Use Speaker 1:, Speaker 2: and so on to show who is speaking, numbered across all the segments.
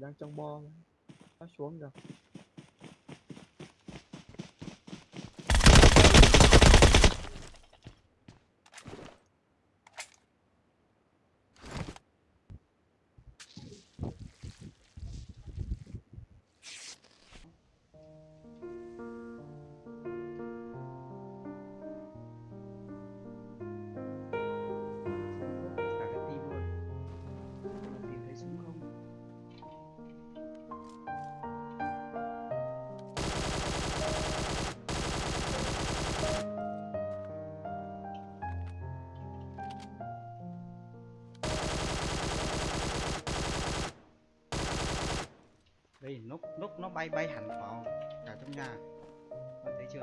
Speaker 1: đang trong bo. Nó xuống rồi
Speaker 2: đây lúc lúc nó bay bay hẳn vào cả trong nhà. Bạn thấy chưa?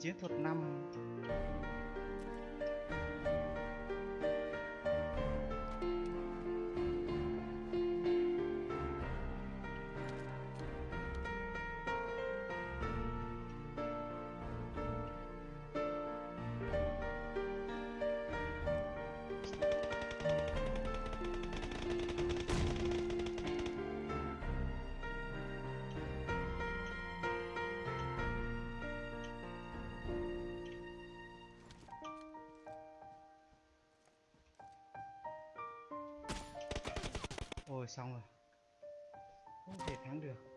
Speaker 2: Chiến thuật năm. Ôi xong rồi. Không thể thắng được.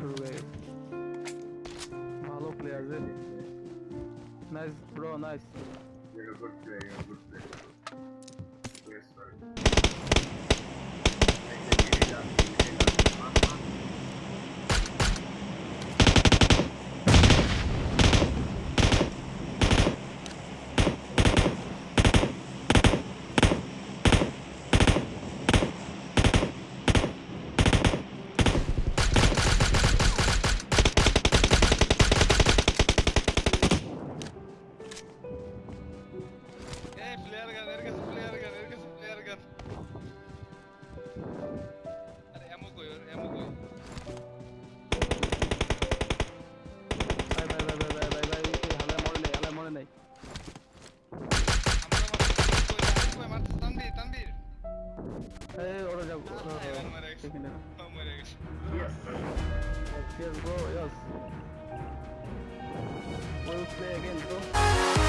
Speaker 3: শুরু হয়ে গেছে ভালো player রে nice bro nice
Speaker 4: You're a good player, you're a Yes.
Speaker 5: Let's go. Yes.
Speaker 3: We'll.